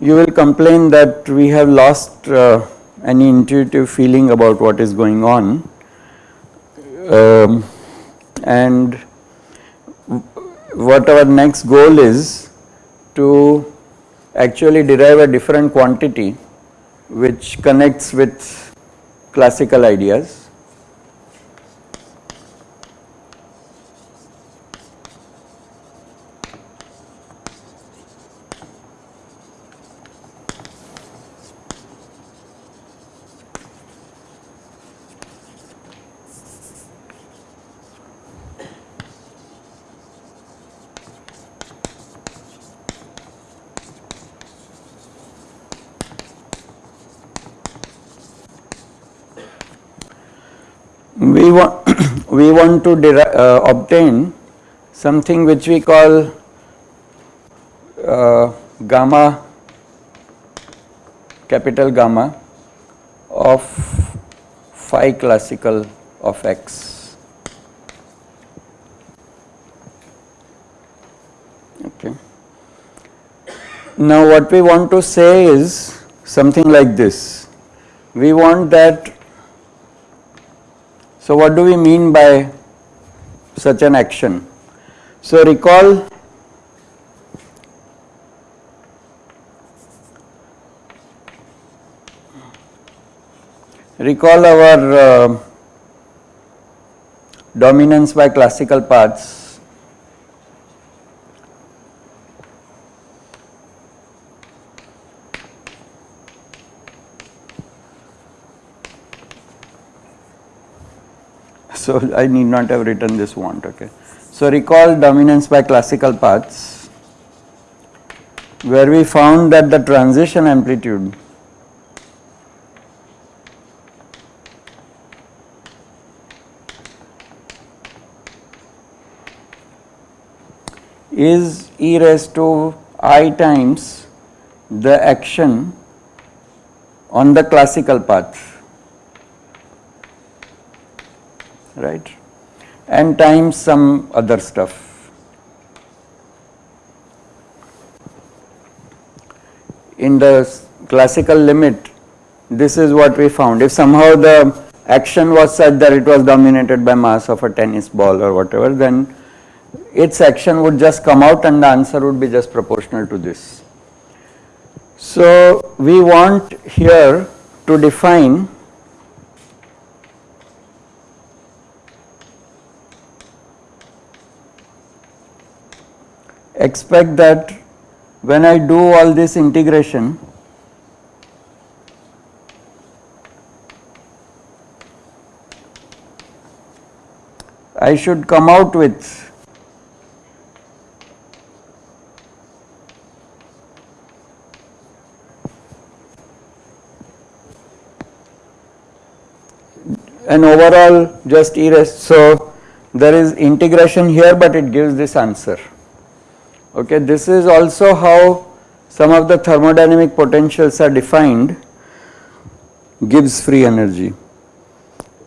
you will complain that we have lost uh, any intuitive feeling about what is going on. Um, and what our next goal is to actually derive a different quantity which connects with classical ideas we want we want to uh, obtain something which we call uh, gamma capital gamma of phi classical of x. Okay. Now what we want to say is something like this. We want that so, what do we mean by such an action? So, recall recall our uh, dominance by classical paths So, I need not have written this want okay. So, recall dominance by classical paths where we found that the transition amplitude is e raised to i times the action on the classical path right and times some other stuff. In the classical limit this is what we found if somehow the action was such that it was dominated by mass of a tennis ball or whatever then its action would just come out and the answer would be just proportional to this. So, we want here to define expect that when I do all this integration I should come out with an overall just erase. So, there is integration here, but it gives this answer. Okay, this is also how some of the thermodynamic potentials are defined Gibbs free energy.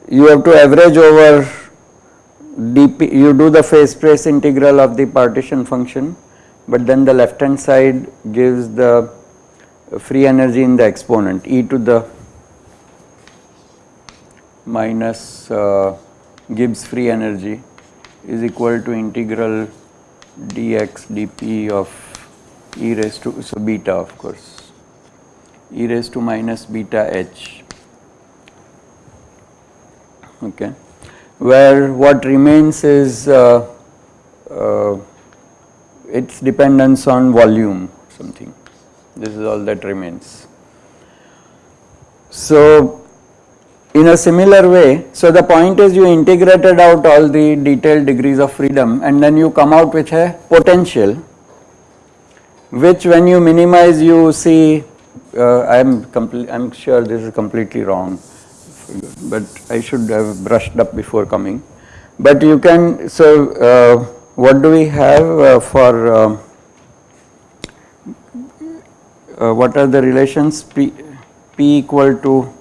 You have to average over dp, you do the phase space integral of the partition function, but then the left hand side gives the free energy in the exponent e to the minus uh, Gibbs free energy is equal to integral dx dp of e raised to so beta of course. E raised to minus beta h. Okay. Where what remains is uh, uh, its dependence on volume something. This is all that remains. So in a similar way, so the point is you integrated out all the detailed degrees of freedom and then you come out with a potential which when you minimize you see uh, I am complete I am sure this is completely wrong but I should have brushed up before coming. But you can so uh, what do we have uh, for uh, uh, what are the relations P, P equal to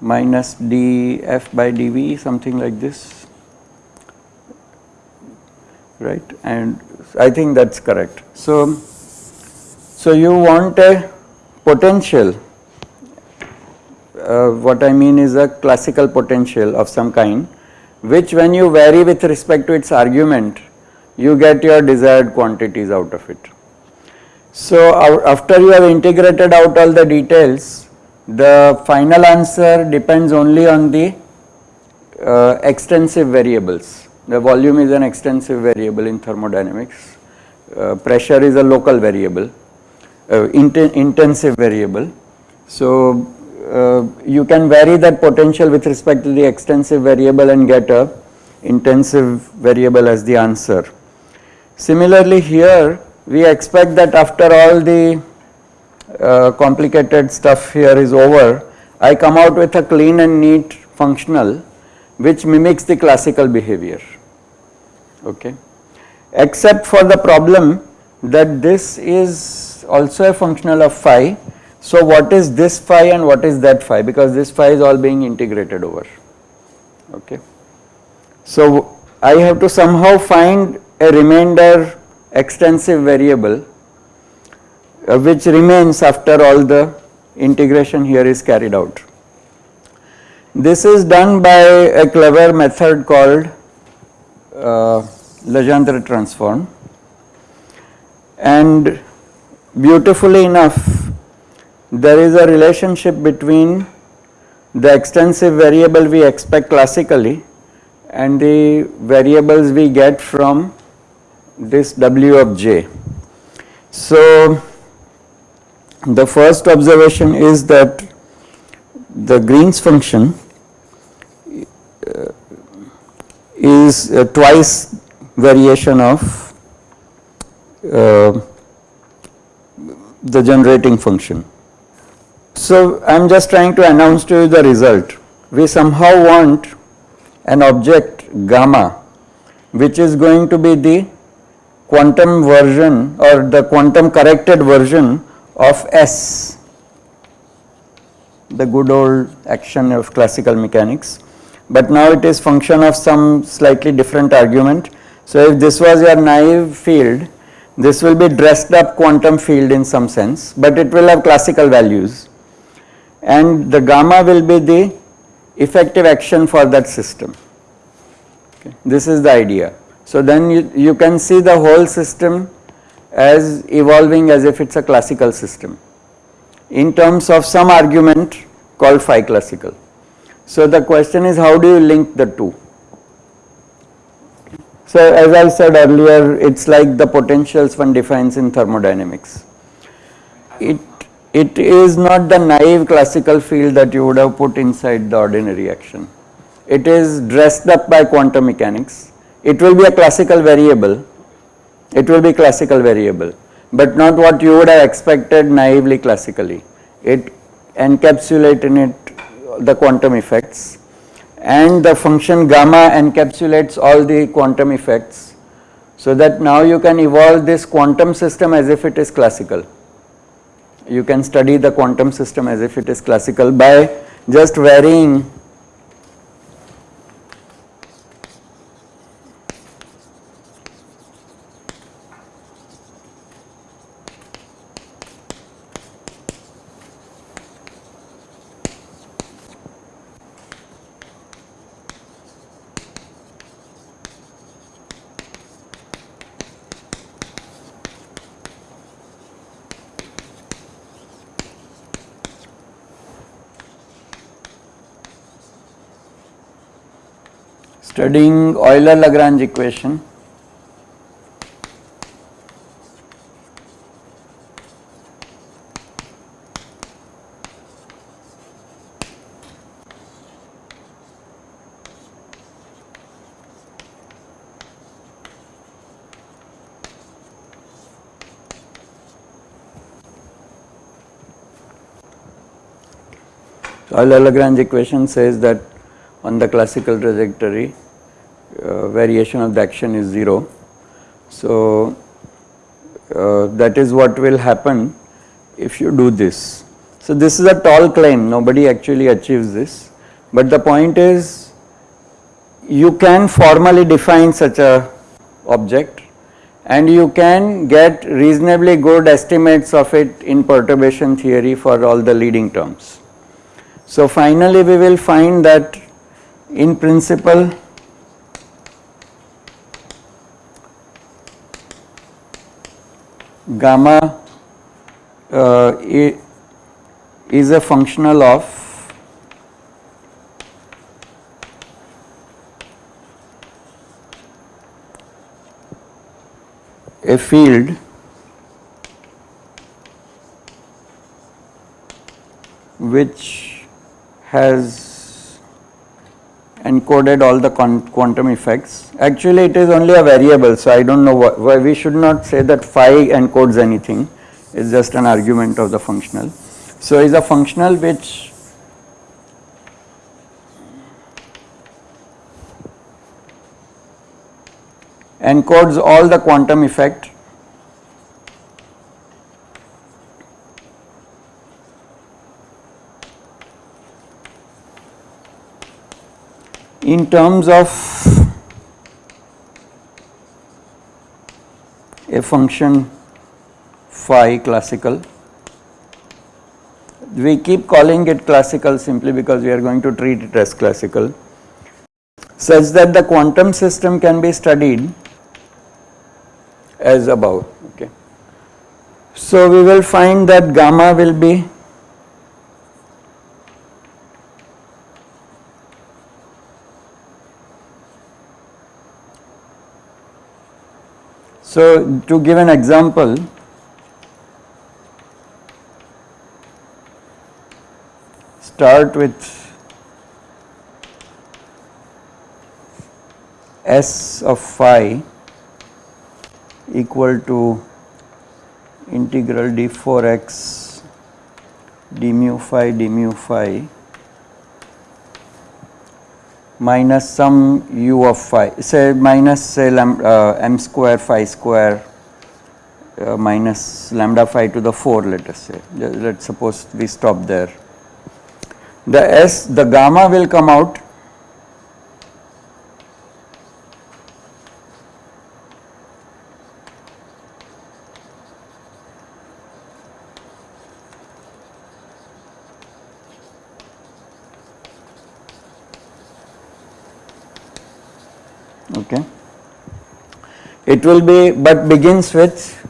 minus df by dv something like this right and I think that is correct. So, so you want a potential uh, what I mean is a classical potential of some kind which when you vary with respect to its argument you get your desired quantities out of it. So after you have integrated out all the details the final answer depends only on the uh, extensive variables. The volume is an extensive variable in thermodynamics, uh, pressure is a local variable, uh, intensive variable. So uh, you can vary that potential with respect to the extensive variable and get a intensive variable as the answer. Similarly here we expect that after all the uh, complicated stuff here is over, I come out with a clean and neat functional which mimics the classical behavior okay except for the problem that this is also a functional of phi so what is this phi and what is that phi because this phi is all being integrated over okay. So I have to somehow find a remainder extensive variable uh, which remains after all the integration here is carried out. This is done by a clever method called uh, Legendre transform and beautifully enough there is a relationship between the extensive variable we expect classically and the variables we get from this W of j. So, the first observation is that the Green's function uh, is twice variation of uh, the generating function. So I am just trying to announce to you the result. We somehow want an object gamma which is going to be the quantum version or the quantum corrected version of S, the good old action of classical mechanics. But now it is function of some slightly different argument. So if this was your naive field, this will be dressed up quantum field in some sense, but it will have classical values and the gamma will be the effective action for that system. Okay. This is the idea. So then you, you can see the whole system as evolving as if it is a classical system in terms of some argument called phi classical. So the question is how do you link the two? So as I said earlier it is like the potentials one defines in thermodynamics. It it is not the naive classical field that you would have put inside the ordinary action. It is dressed up by quantum mechanics. It will be a classical variable, it will be classical variable, but not what you would have expected naively classically. It encapsulate in it the quantum effects. And the function gamma encapsulates all the quantum effects. So that now you can evolve this quantum system as if it is classical. You can study the quantum system as if it is classical by just varying studying Euler-Lagrange equation. Euler-Lagrange equation says that on the classical trajectory uh, variation of the action is 0. So, uh, that is what will happen if you do this. So this is a tall claim, nobody actually achieves this, but the point is you can formally define such a object and you can get reasonably good estimates of it in perturbation theory for all the leading terms. So finally we will find that in principle gamma uh, is a functional of a field which has encoded all the quantum effects. Actually it is only a variable so I do not know why we should not say that phi encodes anything it is just an argument of the functional. So is a functional which encodes all the quantum effect in terms of a function phi classical. We keep calling it classical simply because we are going to treat it as classical such that the quantum system can be studied as above. Okay. So we will find that gamma will be So to give an example, start with S of phi equal to integral d4x d mu phi d mu phi minus some u of phi say minus say lambda, uh, m square phi square uh, minus lambda phi to the 4 let us say let us suppose we stop there. The s the gamma will come out okay. It will be but begins with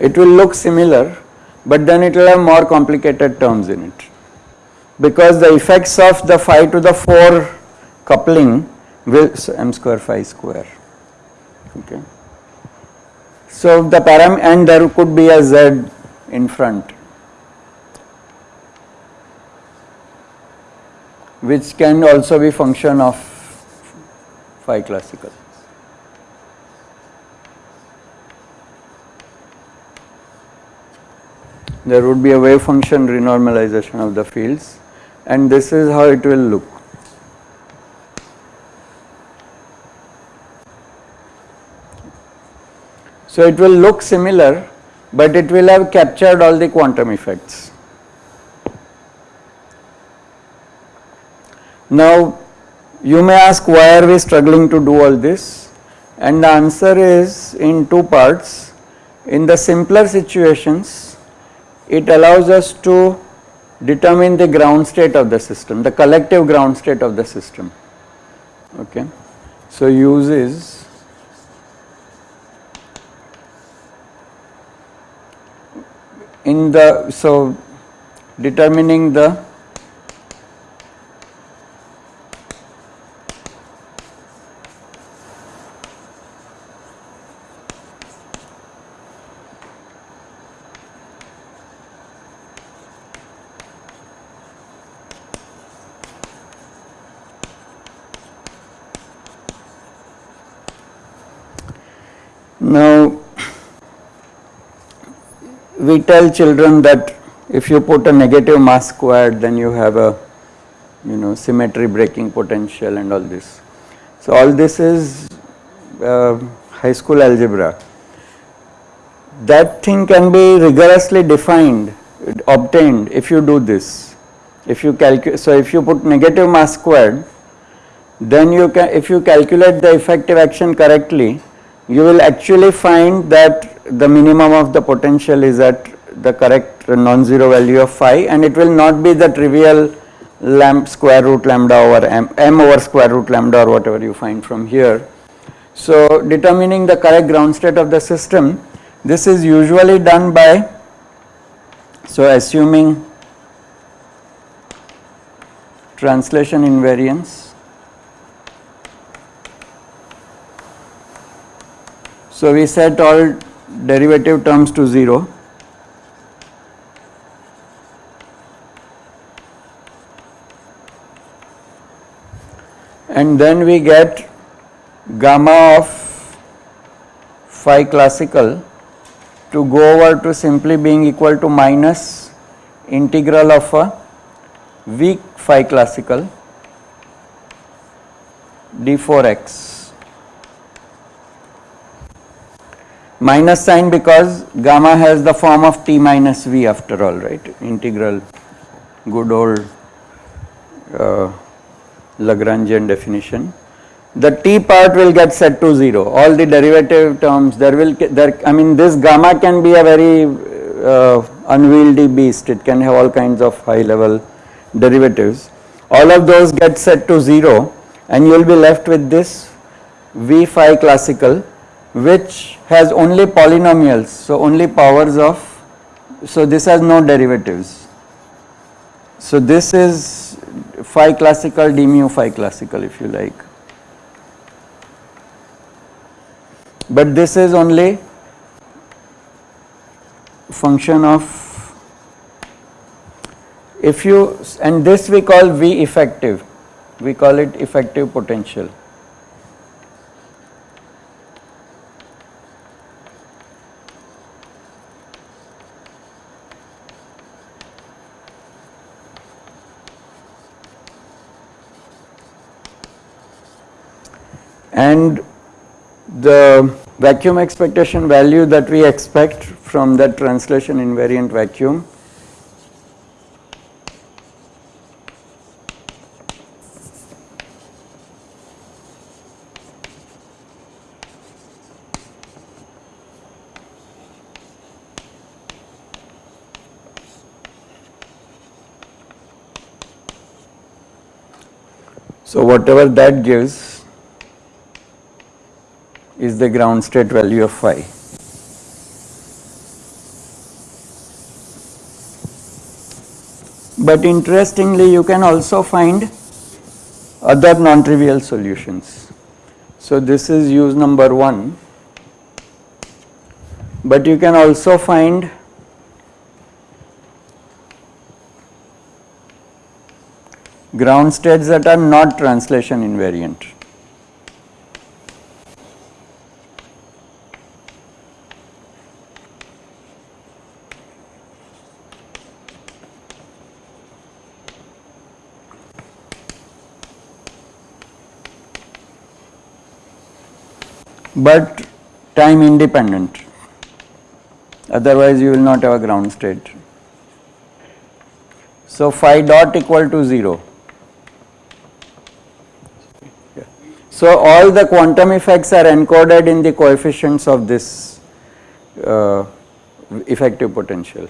it will look similar but then it will have more complicated terms in it because the effects of the phi to the 4 coupling will so m square phi square okay. So the param and there could be a z in front which can also be function of phi classical. There would be a wave function renormalization of the fields and this is how it will look. So it will look similar but it will have captured all the quantum effects. Now you may ask why are we struggling to do all this and the answer is in two parts. In the simpler situations it allows us to determine the ground state of the system, the collective ground state of the system. Okay. So, uses in the, so determining the Now, we tell children that if you put a negative mass squared then you have a you know symmetry breaking potential and all this. So, all this is uh, high school algebra. That thing can be rigorously defined, obtained if you do this. If you calculate, so if you put negative mass squared, then you can, if you calculate the effective action correctly, you will actually find that the minimum of the potential is at the correct non-zero value of phi and it will not be the trivial square root lambda over m, m over square root lambda or whatever you find from here. So, determining the correct ground state of the system, this is usually done by, so assuming translation invariance. So, we set all derivative terms to 0 and then we get gamma of phi classical to go over to simply being equal to minus integral of a weak phi classical d4x minus sign because gamma has the form of t minus v after all right integral good old uh, Lagrangian definition. The t part will get set to 0, all the derivative terms there will, there I mean this gamma can be a very uh, unwieldy beast, it can have all kinds of high level derivatives. All of those get set to 0 and you will be left with this v phi classical which has only polynomials, so only powers of, so this has no derivatives. So this is phi classical d mu phi classical if you like. But this is only function of if you and this we call V effective, we call it effective potential. And the vacuum expectation value that we expect from that translation invariant vacuum So, whatever that gives is the ground state value of phi. But interestingly you can also find other non-trivial solutions. So this is use number 1 but you can also find ground states that are not translation invariant. But time independent otherwise you will not have a ground state. So phi dot equal to 0. So all the quantum effects are encoded in the coefficients of this uh, effective potential.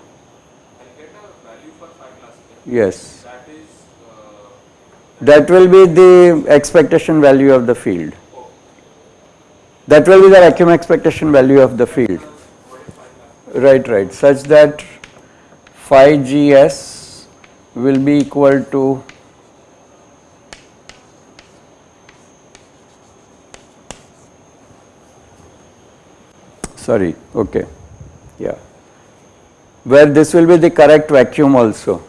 Yes. That, is, uh, that will be the expectation value of the field. That will be the vacuum expectation value of the field. Right, right, such that phi gs will be equal to sorry, okay, yeah, where this will be the correct vacuum also.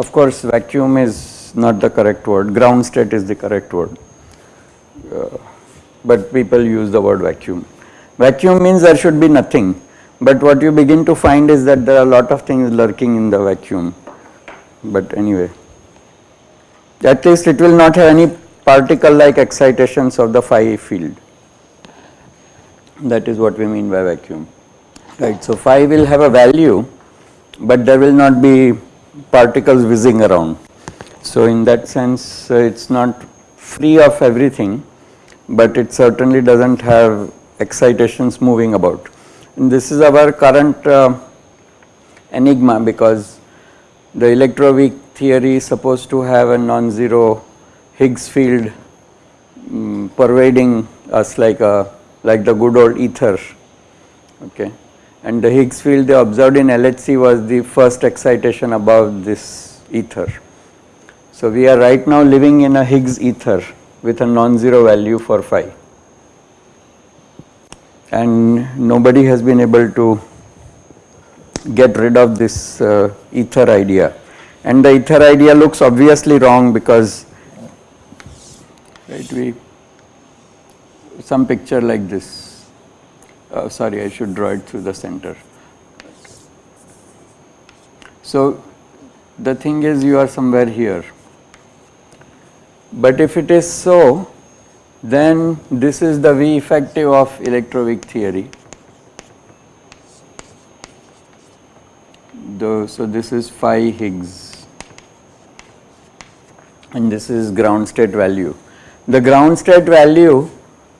Of course, vacuum is not the correct word, ground state is the correct word. Uh, but people use the word vacuum. Vacuum means there should be nothing, but what you begin to find is that there are a lot of things lurking in the vacuum. But anyway, at least it will not have any particle like excitations of the phi field. That is what we mean by vacuum. Right, so phi will have a value, but there will not be particles whizzing around. So in that sense, uh, it's not free of everything, but it certainly doesn't have excitations moving about. And this is our current uh, enigma because the electroweak theory is supposed to have a non-zero Higgs field um, pervading us like a like the good old ether okay and the Higgs field they observed in LHC was the first excitation above this ether. So we are right now living in a Higgs ether with a non-zero value for phi. And nobody has been able to get rid of this uh, ether idea. And the ether idea looks obviously wrong because right we some picture like this uh, sorry I should draw it through the center so the thing is you are somewhere here but if it is so then this is the V effective of electroweak theory. The, so this is phi Higgs and this is ground state value. The ground state value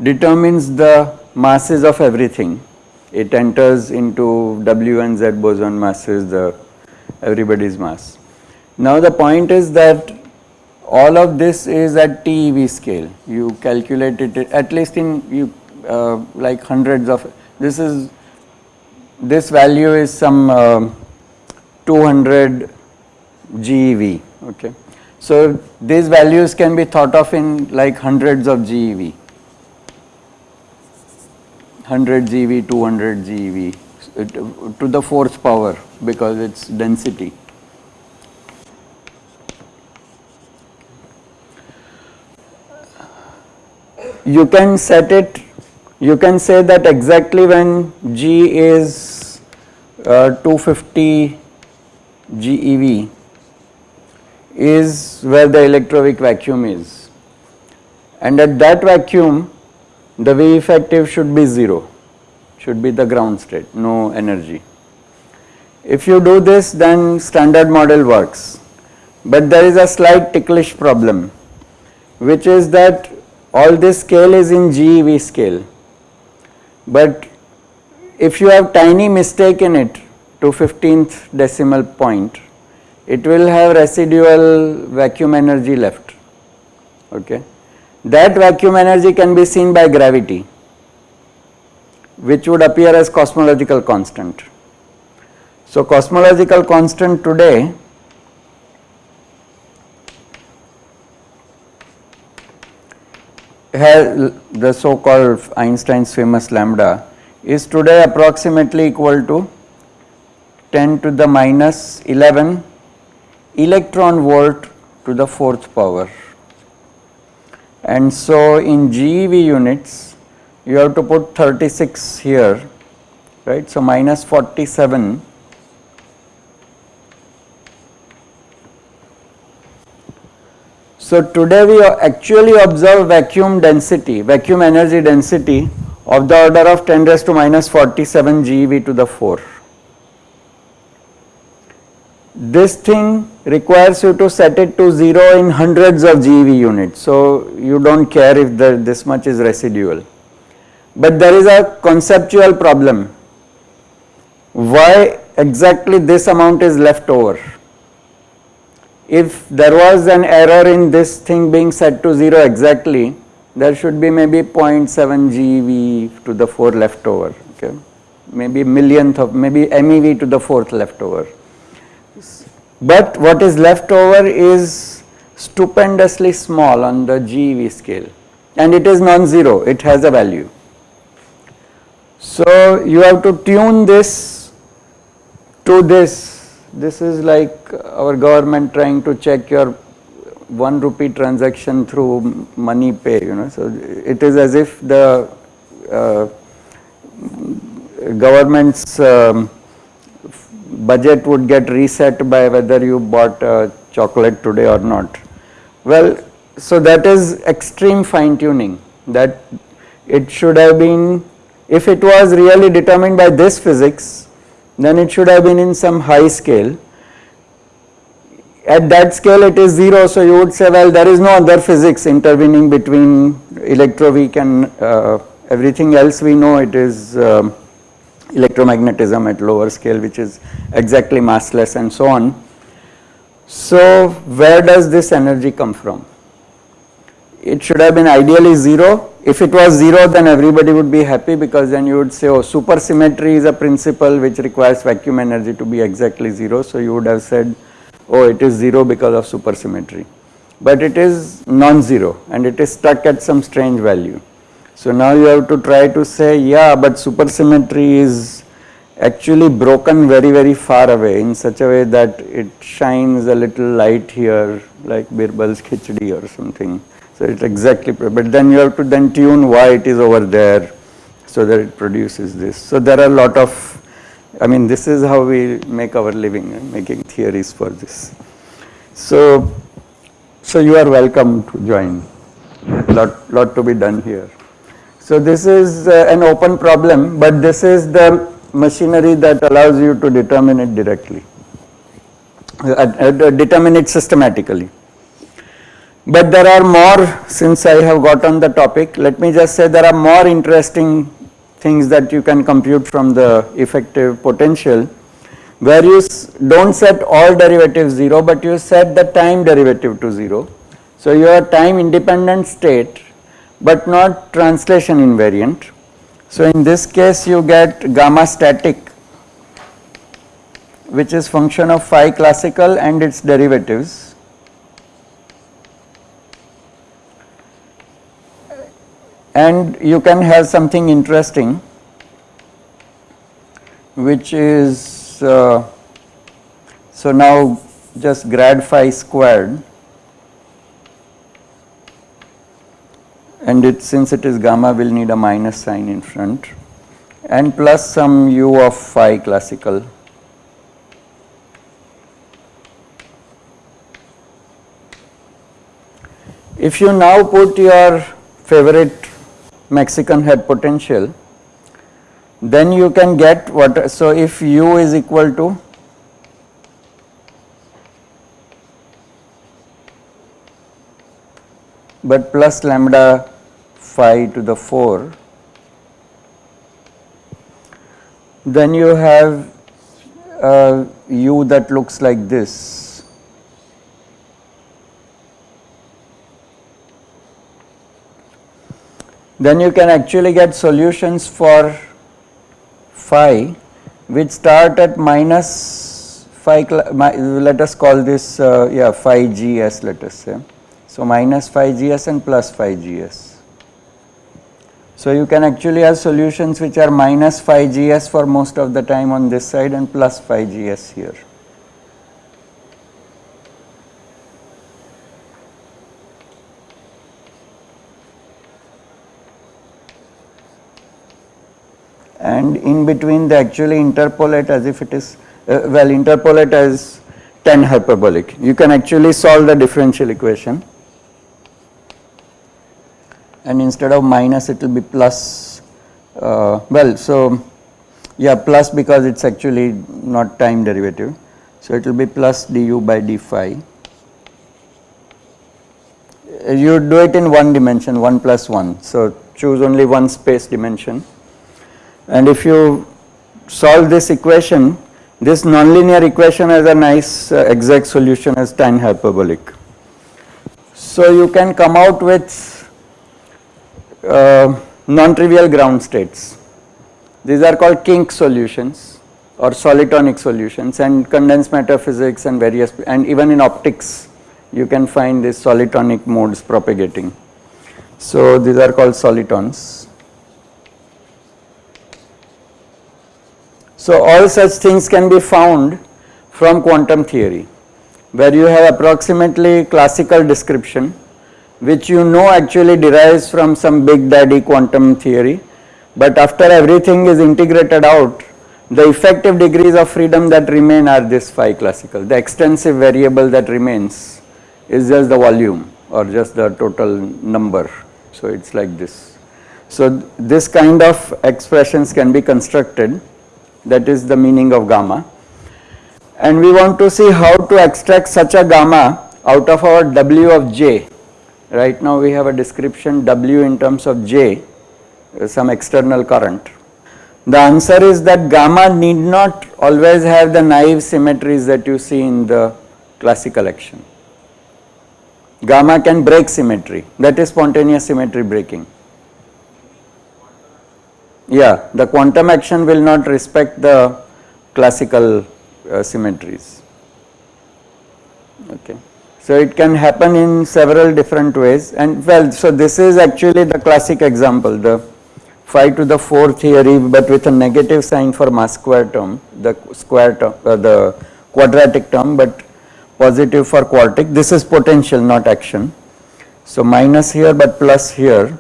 determines the masses of everything. It enters into W and Z boson masses, the everybody's mass. Now the point is that all of this is at TeV scale. You calculate it at least in you uh, like hundreds of this is this value is some uh, 200 GeV. Okay. So these values can be thought of in like hundreds of GeV. 100 GeV, 200 GeV to the fourth power because its density. you can set it, you can say that exactly when G is uh, 250 GeV is where the electroweak vacuum is and at that vacuum the V effective should be 0, should be the ground state, no energy. If you do this then standard model works, but there is a slight ticklish problem which is that all this scale is in GeV scale. But if you have tiny mistake in it to 15th decimal point, it will have residual vacuum energy left. Okay. That vacuum energy can be seen by gravity which would appear as cosmological constant. So, cosmological constant today has the so called Einstein's famous lambda is today approximately equal to 10 to the minus 11 electron volt to the fourth power. And so in GeV units you have to put 36 here right. So minus 47 So today we actually observe vacuum density, vacuum energy density of the order of 10 raised to minus 47 GeV to the 4. This thing requires you to set it to 0 in hundreds of GeV units. So you do not care if the, this much is residual. But there is a conceptual problem. Why exactly this amount is left over? if there was an error in this thing being set to 0 exactly, there should be maybe 0.7 GeV to the 4 left over, okay. maybe millionth of, maybe MeV to the 4th left over. But what is left over is stupendously small on the GeV scale and it is non-zero, it has a value. So you have to tune this to this this is like our government trying to check your one rupee transaction through money pay, you know. So it is as if the uh, government's um, budget would get reset by whether you bought a chocolate today or not. Well, so that is extreme fine tuning that it should have been, if it was really determined by this physics, then it should have been in some high scale. At that scale it is 0, so you would say well there is no other physics intervening between electroweak and uh, everything else we know it is um, electromagnetism at lower scale which is exactly massless and so on. So where does this energy come from? It should have been ideally 0. If it was 0 then everybody would be happy because then you would say oh supersymmetry is a principle which requires vacuum energy to be exactly 0. So you would have said oh it is 0 because of supersymmetry. But it is non-zero and it is stuck at some strange value. So now you have to try to say yeah but supersymmetry is actually broken very very far away in such a way that it shines a little light here like Birbal's khichdi or something. So it's exactly but then you have to then tune why it is over there so that it produces this. So there are a lot of I mean this is how we make our living making theories for this. So so you are welcome to join lot lot to be done here. So this is uh, an open problem, but this is the machinery that allows you to determine it directly, uh, uh, determine it systematically. But there are more, since I have got on the topic, let me just say there are more interesting things that you can compute from the effective potential where you don't set all derivatives 0 but you set the time derivative to 0. So your time independent state but not translation invariant. So in this case you get gamma static which is function of phi classical and its derivatives. And you can have something interesting which is uh, so now just grad phi squared and it since it is gamma we will need a minus sign in front and plus some u of phi classical. If you now put your favorite Mexican hat potential then you can get what so if u is equal to but plus lambda phi to the 4 then you have a u that looks like this. Then you can actually get solutions for phi which start at minus phi let us call this uh, yeah phi gs let us say so phi gs and phi gs. So you can actually have solutions which are phi gs for most of the time on this side and phi gs here. and in between they actually interpolate as if it is uh, well interpolate as tan hyperbolic. You can actually solve the differential equation and instead of minus it will be plus uh, well so yeah plus because it's actually not time derivative. So it will be plus du by d phi. You do it in one dimension 1 plus 1 so choose only one space dimension. And if you solve this equation this nonlinear equation has a nice uh, exact solution as tan hyperbolic. So you can come out with uh, non-trivial ground states. These are called kink solutions or solitonic solutions and condensed matter physics and various and even in optics you can find these solitonic modes propagating. So these are called solitons. So all such things can be found from quantum theory where you have approximately classical description which you know actually derives from some big daddy quantum theory. But after everything is integrated out the effective degrees of freedom that remain are this phi classical. The extensive variable that remains is just the volume or just the total number. So it's like this. So this kind of expressions can be constructed that is the meaning of gamma. And we want to see how to extract such a gamma out of our W of j. Right now we have a description W in terms of j, some external current. The answer is that gamma need not always have the naive symmetries that you see in the classical action. Gamma can break symmetry, that is spontaneous symmetry breaking. Yeah, the quantum action will not respect the classical uh, symmetries. Okay. So it can happen in several different ways and well so this is actually the classic example the phi to the 4 theory but with a negative sign for mass square term the square term uh, the quadratic term but positive for quartic this is potential not action. So minus here but plus here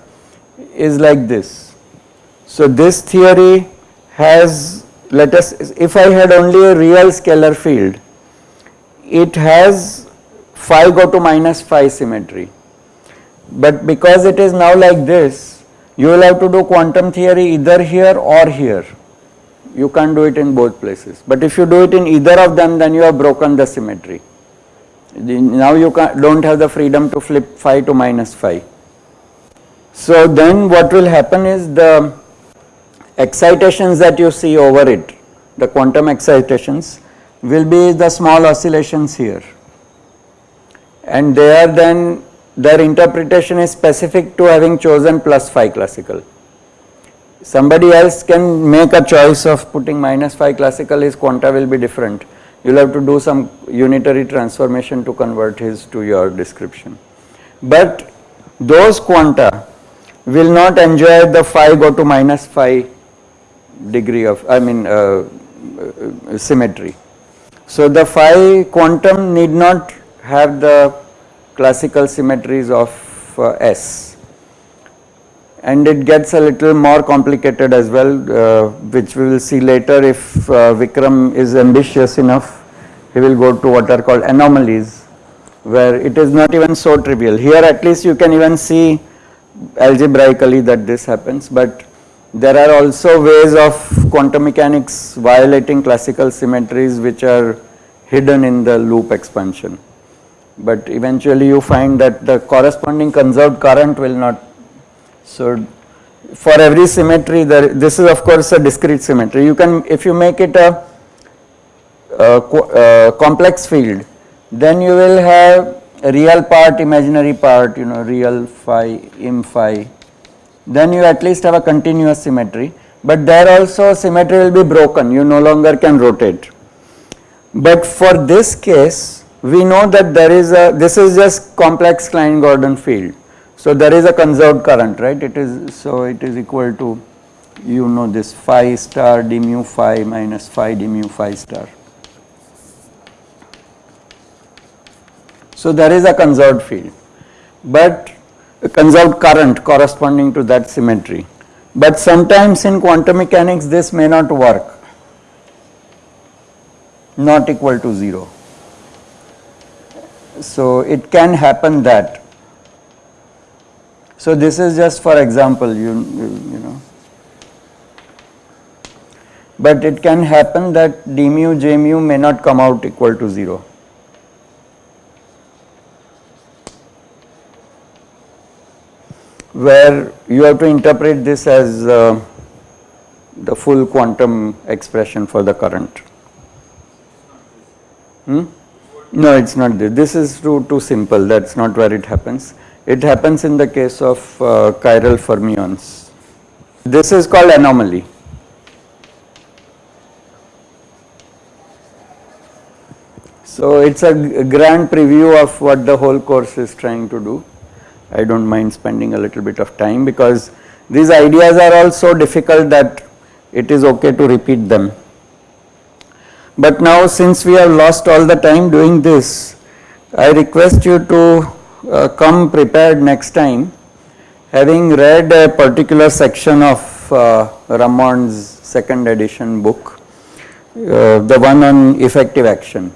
is like this. So this theory has let us if I had only a real scalar field it has phi go to minus phi symmetry. But because it is now like this you will have to do quantum theory either here or here. You can't do it in both places. But if you do it in either of them then you have broken the symmetry. Now you don't have the freedom to flip phi to minus phi so then what will happen is the excitations that you see over it, the quantum excitations will be the small oscillations here and they are then their interpretation is specific to having chosen plus phi classical. Somebody else can make a choice of putting minus phi classical his quanta will be different. You will have to do some unitary transformation to convert his to your description. But those quanta will not enjoy the phi go to minus phi degree of I mean uh, uh, symmetry. So the phi quantum need not have the classical symmetries of uh, S and it gets a little more complicated as well uh, which we will see later if uh, Vikram is ambitious enough he will go to what are called anomalies where it is not even so trivial. Here at least you can even see algebraically that this happens but there are also ways of quantum mechanics violating classical symmetries which are hidden in the loop expansion. But eventually you find that the corresponding conserved current will not. So for every symmetry there this is of course a discrete symmetry. You can if you make it a, a, a complex field then you will have real part imaginary part you know real phi im phi then you at least have a continuous symmetry but there also symmetry will be broken you no longer can rotate. But for this case we know that there is a this is just complex Klein Gordon field. So there is a conserved current right it is so it is equal to you know this phi star d mu phi minus phi d mu phi star. So there is a conserved field but a conserved current corresponding to that symmetry. But sometimes in quantum mechanics this may not work, not equal to 0. So it can happen that. So this is just for example, you, you know. But it can happen that d mu j mu may not come out equal to 0. where you have to interpret this as uh, the full quantum expression for the current. Hmm? No, it is not this. This is too, too simple. That is not where it happens. It happens in the case of uh, chiral fermions. This is called anomaly. So it is a grand preview of what the whole course is trying to do. I do not mind spending a little bit of time because these ideas are all so difficult that it is okay to repeat them. But now since we have lost all the time doing this, I request you to uh, come prepared next time having read a particular section of uh, Ramond's second edition book, uh, the one on effective action.